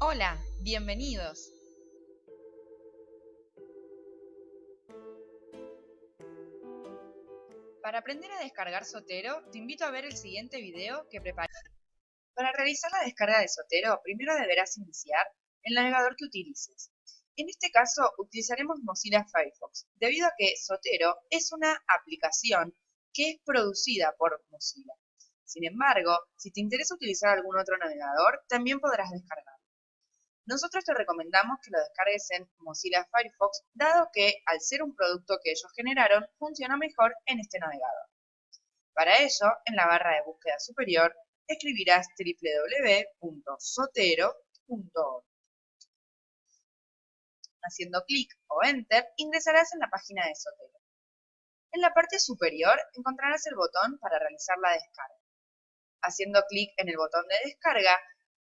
Hola, bienvenidos. Para aprender a descargar Sotero, te invito a ver el siguiente video que preparé. Para realizar la descarga de Sotero, primero deberás iniciar el navegador que utilices. En este caso, utilizaremos Mozilla Firefox, debido a que Sotero es una aplicación que es producida por Mozilla. Sin embargo, si te interesa utilizar algún otro navegador, también podrás descargarlo. Nosotros te recomendamos que lo descargues en Mozilla Firefox, dado que, al ser un producto que ellos generaron, funciona mejor en este navegador. Para ello, en la barra de búsqueda superior, escribirás www.sotero.org. Haciendo clic o Enter, ingresarás en la página de Sotero. En la parte superior encontrarás el botón para realizar la descarga. Haciendo clic en el botón de descarga,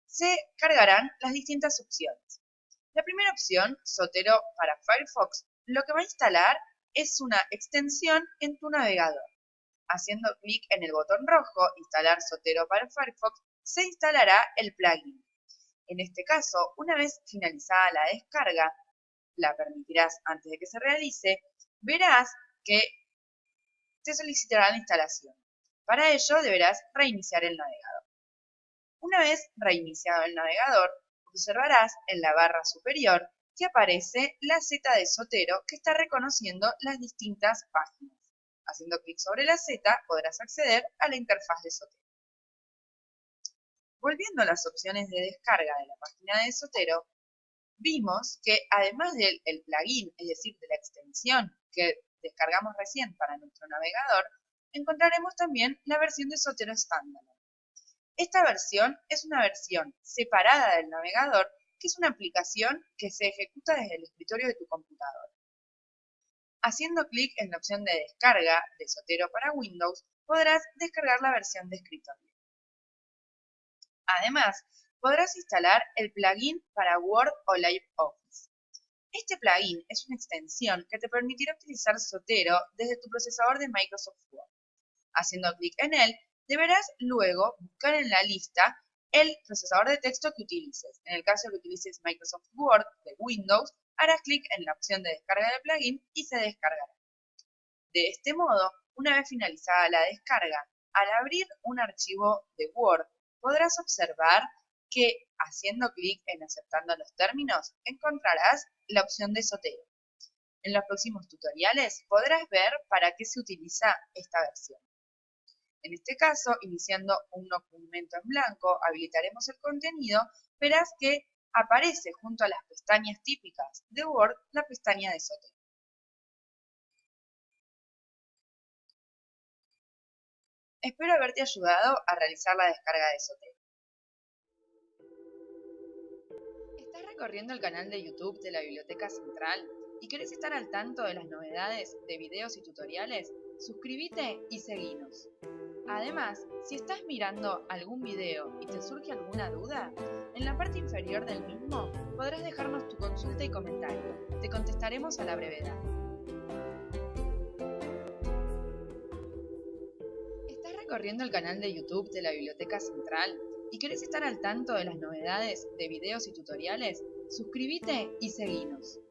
se cargarán las distintas opciones. La primera opción, Sotero para Firefox, lo que va a instalar es una extensión en tu navegador. Haciendo clic en el botón rojo, Instalar Sotero para Firefox, se instalará el plugin. En este caso, una vez finalizada la descarga, la permitirás antes de que se realice, verás que te solicitará la instalación. Para ello deberás reiniciar el navegador. Una vez reiniciado el navegador, observarás en la barra superior que aparece la Z de Sotero que está reconociendo las distintas páginas. Haciendo clic sobre la Z podrás acceder a la interfaz de Sotero. Volviendo a las opciones de descarga de la página de Sotero, vimos que además del plugin, es decir, de la extensión que descargamos recién para nuestro navegador, encontraremos también la versión de Sotero estándar. Esta versión es una versión separada del navegador, que es una aplicación que se ejecuta desde el escritorio de tu computadora. Haciendo clic en la opción de descarga de Sotero para Windows, podrás descargar la versión de escritorio. Además, podrás instalar el plugin para Word o LibreOffice. Este plugin es una extensión que te permitirá utilizar Sotero desde tu procesador de Microsoft Word. Haciendo clic en él, Deberás luego buscar en la lista el procesador de texto que utilices. En el caso que utilices Microsoft Word de Windows, harás clic en la opción de descarga del plugin y se descargará. De este modo, una vez finalizada la descarga, al abrir un archivo de Word, podrás observar que haciendo clic en aceptando los términos, encontrarás la opción de Sotero. En los próximos tutoriales podrás ver para qué se utiliza esta versión. En este caso, iniciando un documento en blanco, habilitaremos el contenido, verás que aparece junto a las pestañas típicas de Word la pestaña de Sotero. Espero haberte ayudado a realizar la descarga de Sotero. ¿Estás recorriendo el canal de YouTube de la Biblioteca Central y querés estar al tanto de las novedades de videos y tutoriales? Suscríbete y seguinos. Además, si estás mirando algún video y te surge alguna duda, en la parte inferior del mismo podrás dejarnos tu consulta y comentario. Te contestaremos a la brevedad. ¿Estás recorriendo el canal de YouTube de la Biblioteca Central y querés estar al tanto de las novedades de videos y tutoriales? Suscríbete y seguinos.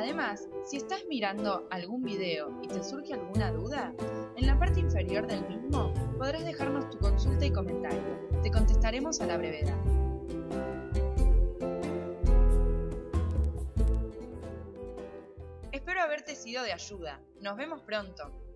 Además, si estás mirando algún video y te surge alguna duda, en la parte inferior del mismo podrás dejarnos tu consulta y comentario. Te contestaremos a la brevedad. Espero haberte sido de ayuda. Nos vemos pronto.